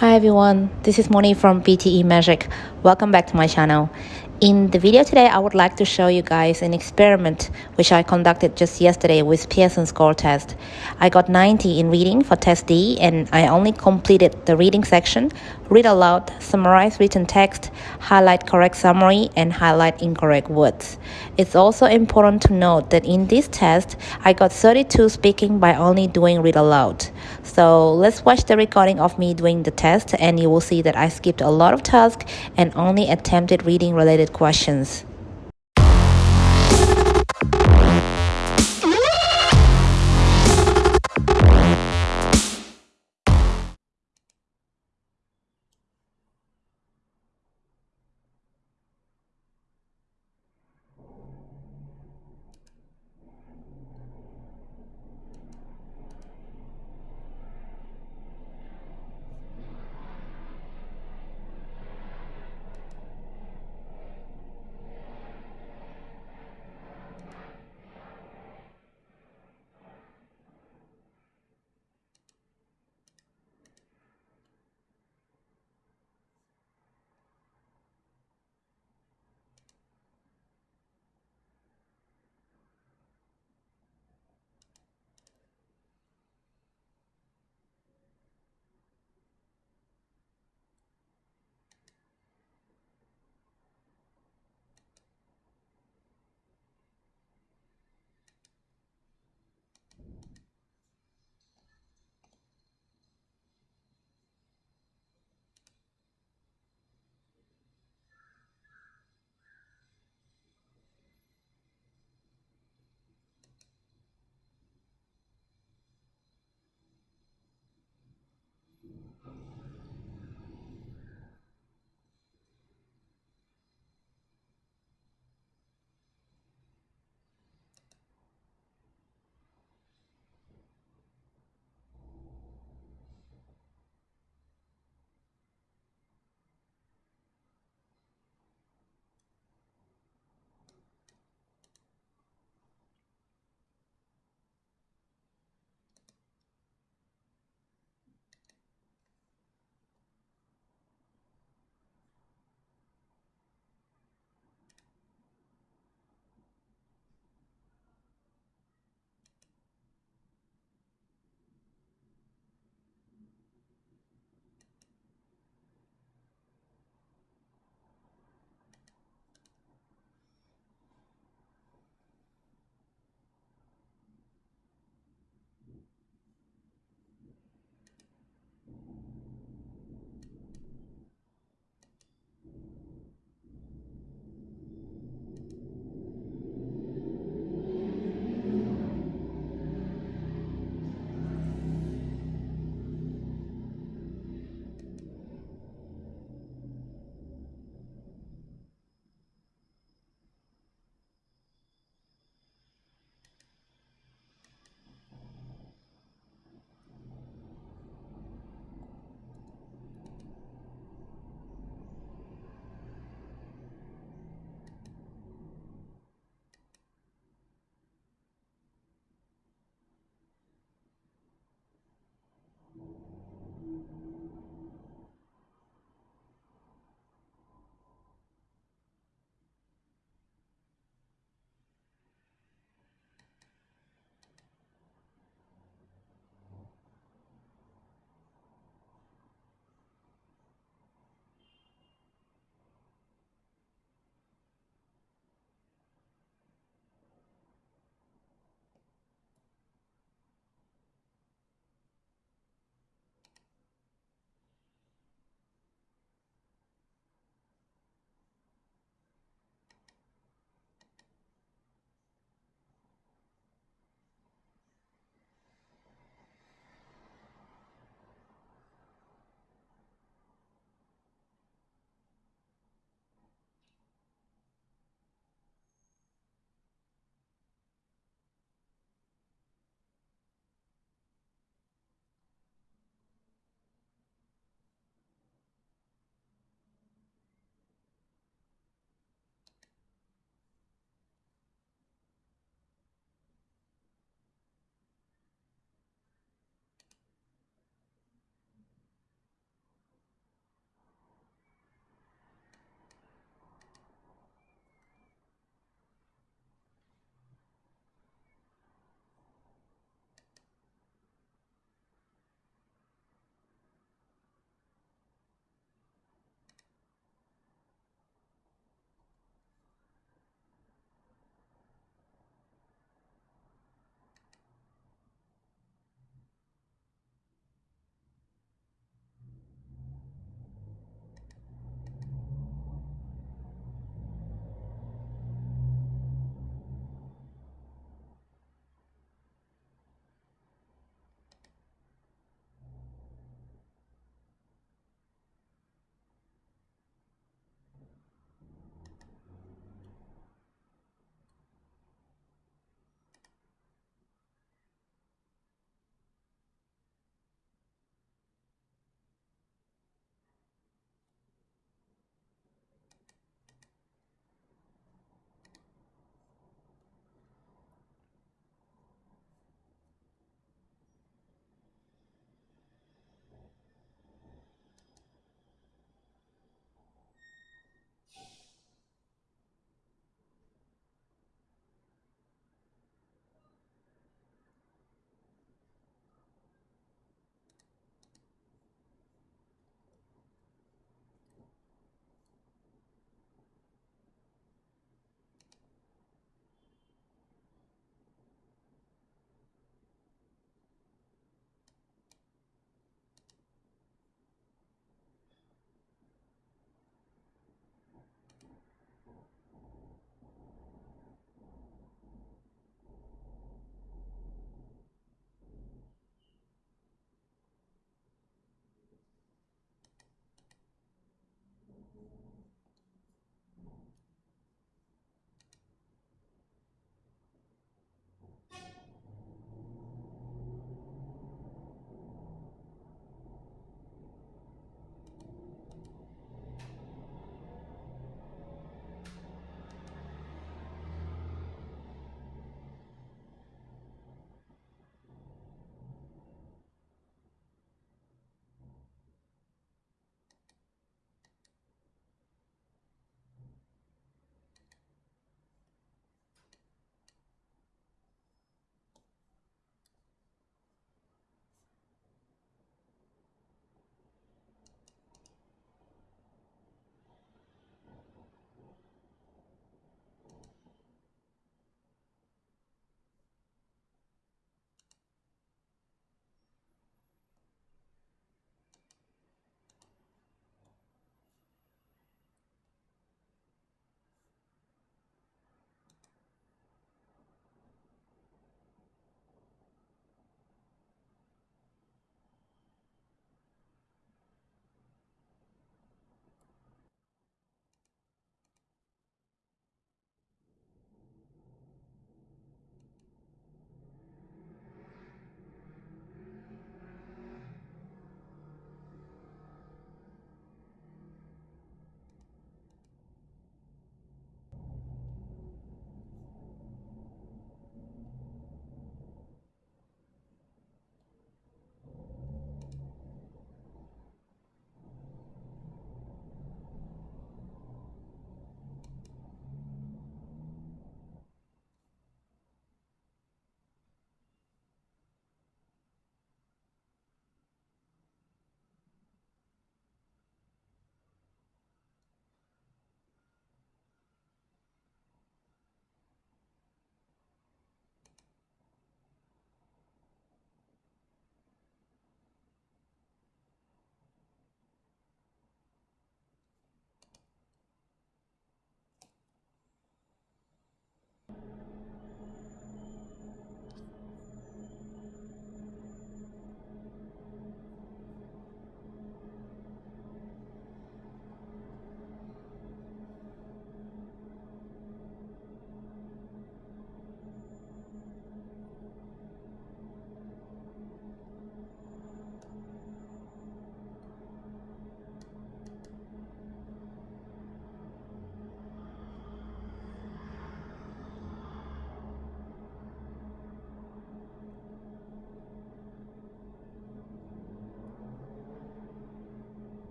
Hi everyone, this is Moni from PTE Magic. Welcome back to my channel. In the video today, I would like to show you guys an experiment which I conducted just yesterday with Pearson score test. I got 90 in reading for test D and I only completed the reading section, read aloud, summarize written text, highlight correct summary and highlight incorrect words. It's also important to note that in this test, I got 32 speaking by only doing read aloud. So let's watch the recording of me doing the test and you will see that I skipped a lot of tasks and only attempted reading related questions.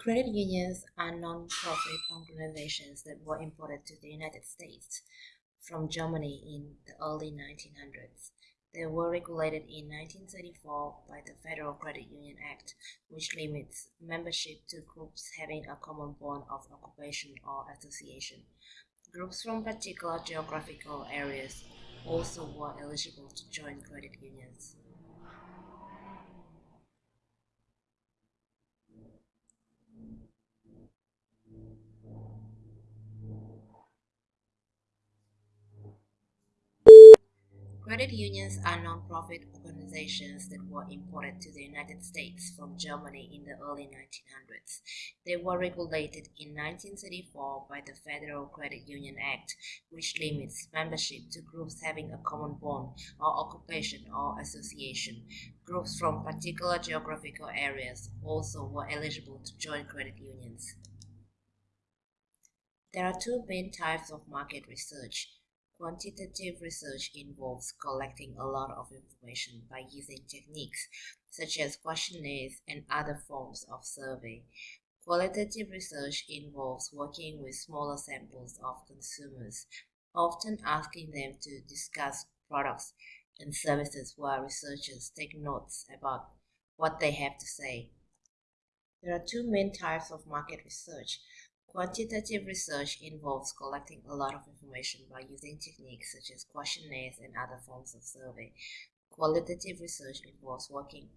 Credit unions are non-profit organizations that were imported to the United States from Germany in the early 1900s. They were regulated in 1934 by the Federal Credit Union Act, which limits membership to groups having a common bond of occupation or association. Groups from particular geographical areas also were eligible to join credit unions. Credit unions are non-profit organizations that were imported to the United States from Germany in the early 1900s. They were regulated in 1934 by the Federal Credit Union Act, which limits membership to groups having a common bond or occupation or association. Groups from particular geographical areas also were eligible to join credit unions. There are two main types of market research Quantitative research involves collecting a lot of information by using techniques such as questionnaires and other forms of survey. Qualitative research involves working with smaller samples of consumers, often asking them to discuss products and services while researchers take notes about what they have to say. There are two main types of market research Quantitative research involves collecting a lot of information by using techniques such as questionnaires and other forms of survey. Qualitative research involves working.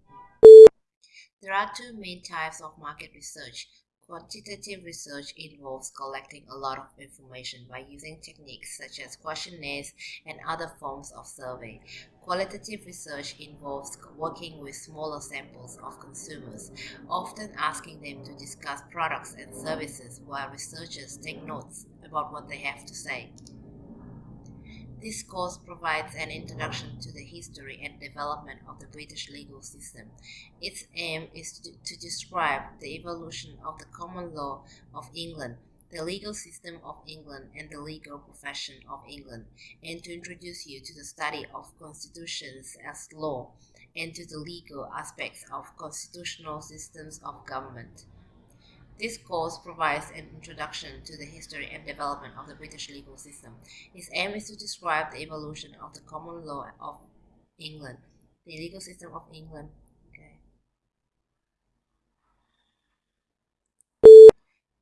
There are two main types of market research. Quantitative research involves collecting a lot of information by using techniques such as questionnaires and other forms of survey. Qualitative research involves working with smaller samples of consumers, often asking them to discuss products and services while researchers take notes about what they have to say. This course provides an introduction to the history and development of the British legal system. Its aim is to, to, describe the evolution of the common law of England, the legal system of England, and the legal profession of England, and to introduce you to the study of constitutions as law and to the legal aspects of constitutional systems of government. This course provides an introduction to the history and development of the British legal system. Its aim is to describe the evolution of the common law of England, the legal system of England,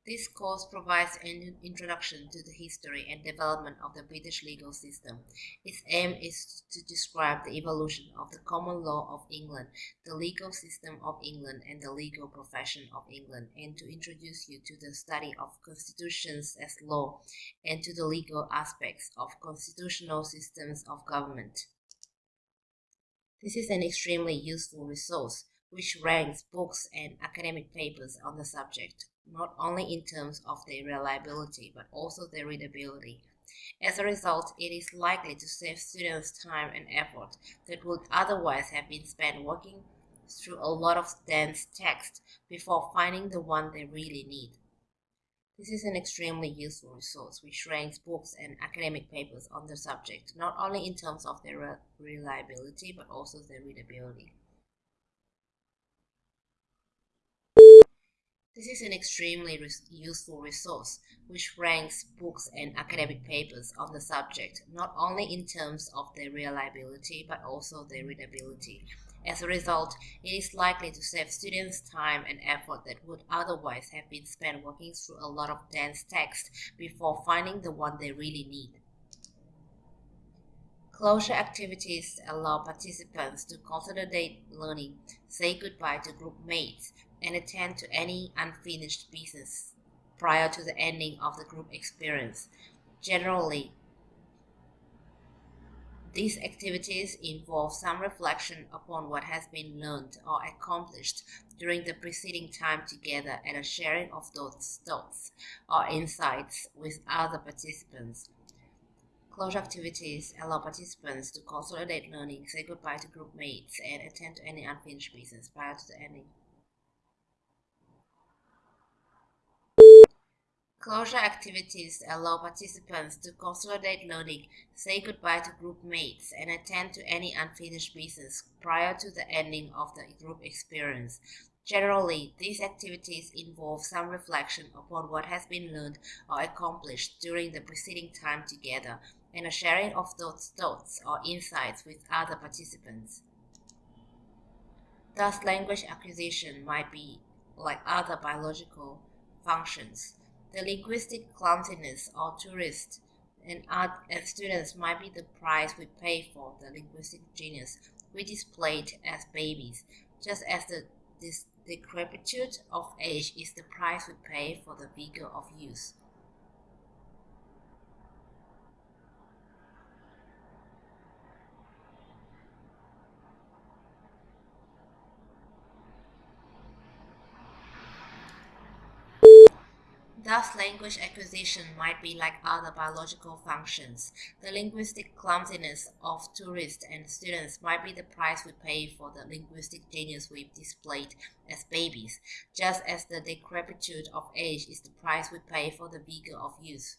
This course provides an introduction to the history and development of the British legal system. Its aim is to describe the evolution of the common law of England, the legal system of England, and the legal profession of England, and to introduce you to the study of constitutions as law and to the legal aspects of constitutional systems of government. This is an extremely useful resource which ranks books and academic papers on the subject not only in terms of their reliability but also their readability. As a result, it is likely to save students time and effort that would otherwise have been spent working through a lot of dense text before finding the one they really need. This is an extremely useful resource which ranks books and academic papers on the subject, not only in terms of their reliability but also their readability. This is an extremely res useful resource which ranks books and academic papers on the subject, not only in terms of their reliability but also their readability. As a result, it is likely to save students time and effort that would otherwise have been spent working through a lot of dense text before finding the one they really need. Closure activities allow participants to consolidate learning, say goodbye to group mates, and attend to any unfinished business prior to the ending of the group experience. Generally, these activities involve some reflection upon what has been learned or accomplished during the preceding time together and a sharing of those thoughts or insights with other participants. Closure activities allow participants to consolidate learning, say goodbye to group mates, and attend to any unfinished business prior to the ending. Closure activities allow participants to consolidate learning, say goodbye to group mates, and attend to any unfinished business prior to the ending of the group experience. Generally, these activities involve some reflection upon what has been learned or accomplished during the preceding time together and a sharing of those thoughts or insights with other participants. Thus, language acquisition might be like other biological functions. The linguistic clumsiness of tourists and art and students might be the price we pay for the linguistic genius we displayed as babies, just as the this decrepitude of age is the price we pay for the vigor of youth. Thus, language acquisition might be like other biological functions. The linguistic clumsiness of tourists and students might be the price we pay for the linguistic genius we've displayed as babies, just as the decrepitude of age is the price we pay for the vigor of youth.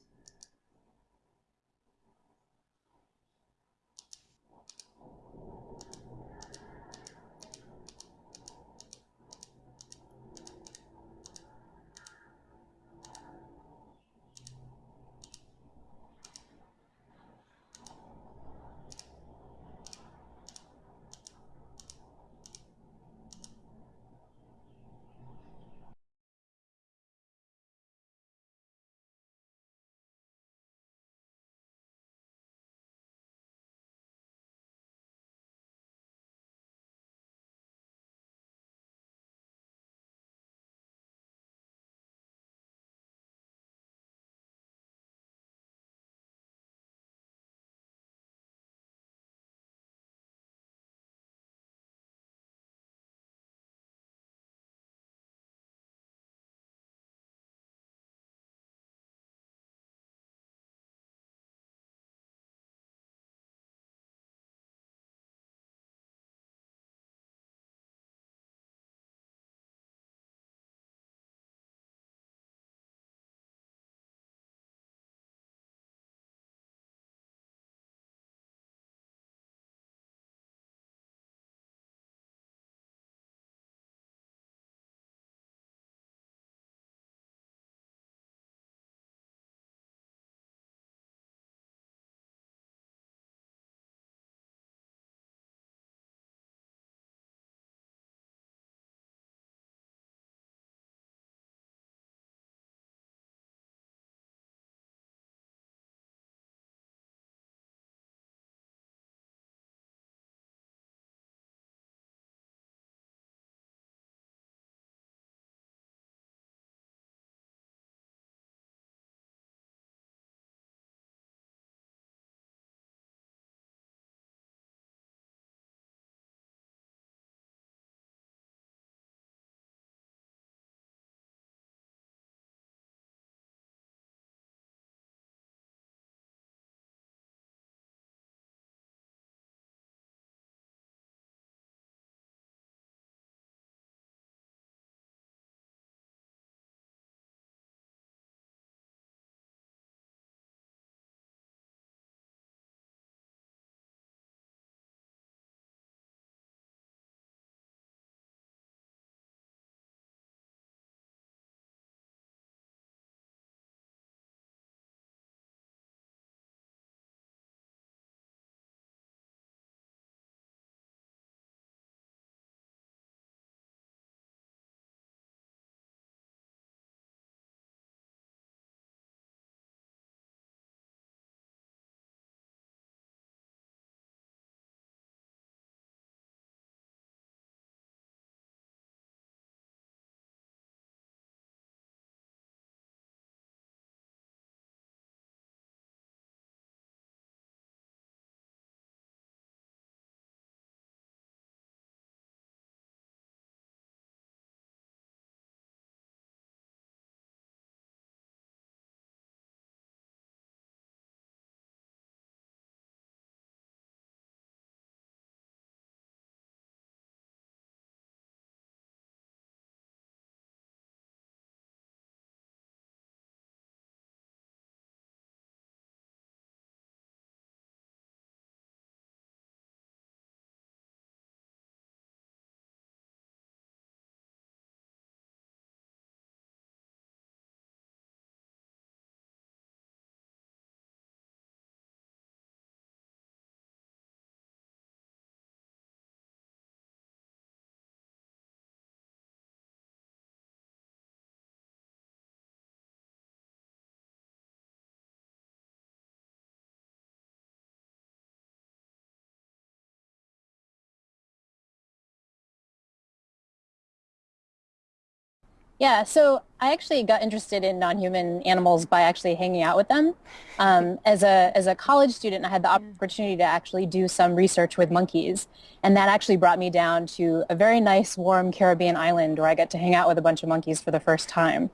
Yeah, so I actually got interested in non-human animals by actually hanging out with them. Um, as a as a college student, I had the opportunity to actually do some research with monkeys, and that actually brought me down to a very nice, warm Caribbean island where I got to hang out with a bunch of monkeys for the first time.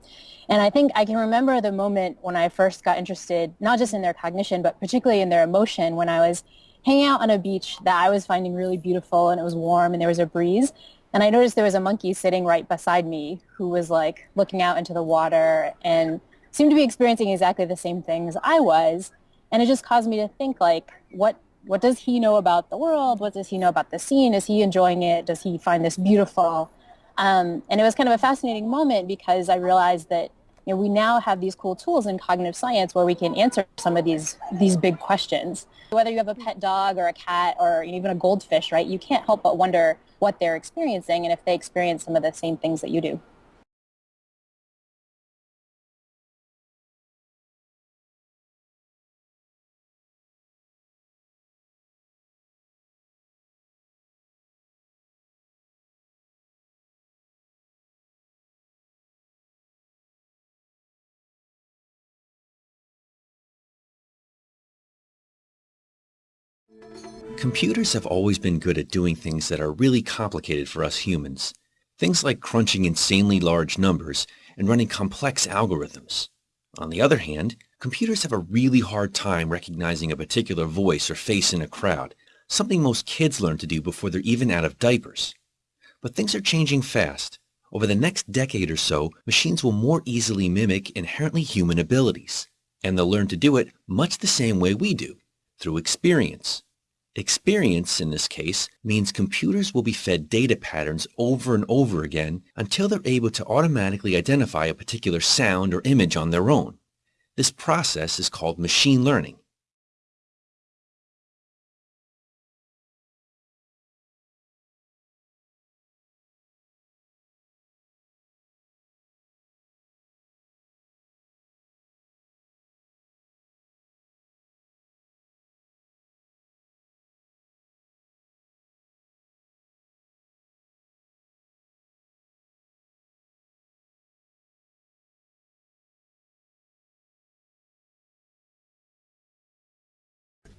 And I think I can remember the moment when I first got interested, not just in their cognition, but particularly in their emotion, when I was hanging out on a beach that I was finding really beautiful, and it was warm, and there was a breeze. And I noticed there was a monkey sitting right beside me who was like looking out into the water and seemed to be experiencing exactly the same things I was. And it just caused me to think like, what what does he know about the world? What does he know about the scene? Is he enjoying it? Does he find this beautiful? Um, and it was kind of a fascinating moment because I realized that you know, we now have these cool tools in cognitive science where we can answer some of these these big questions. Whether you have a pet dog or a cat or even a goldfish, right? You can't help but wonder what they're experiencing and if they experience some of the same things that you do. Computers have always been good at doing things that are really complicated for us humans. Things like crunching insanely large numbers and running complex algorithms. On the other hand, computers have a really hard time recognizing a particular voice or face in a crowd, something most kids learn to do before they're even out of diapers. But things are changing fast. Over the next decade or so, machines will more easily mimic inherently human abilities, and they'll learn to do it much the same way we do, through experience. Experience, in this case, means computers will be fed data patterns over and over again until they're able to automatically identify a particular sound or image on their own. This process is called machine learning.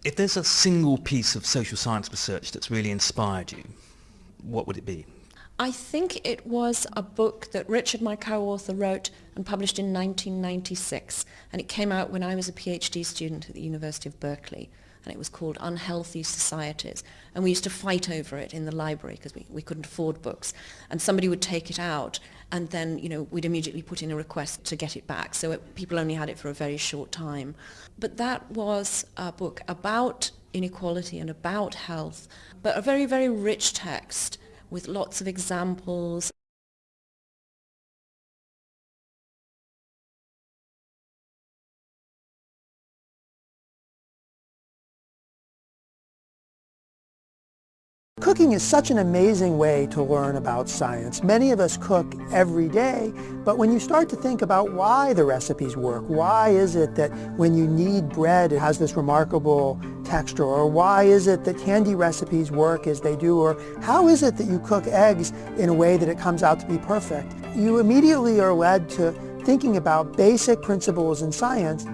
If there's a single piece of social science research that's really inspired you, what would it be? I think it was a book that Richard, my co-author, wrote and published in 1996. And it came out when I was a PhD student at the University of Berkeley. And it was called Unhealthy Societies. And we used to fight over it in the library because we, we couldn't afford books. And somebody would take it out and then, you know, we'd immediately put in a request to get it back. So it, people only had it for a very short time. But that was a book about inequality and about health, but a very, very rich text with lots of examples Cooking is such an amazing way to learn about science. Many of us cook every day, but when you start to think about why the recipes work, why is it that when you knead bread it has this remarkable texture, or why is it that candy recipes work as they do, or how is it that you cook eggs in a way that it comes out to be perfect, you immediately are led to thinking about basic principles in science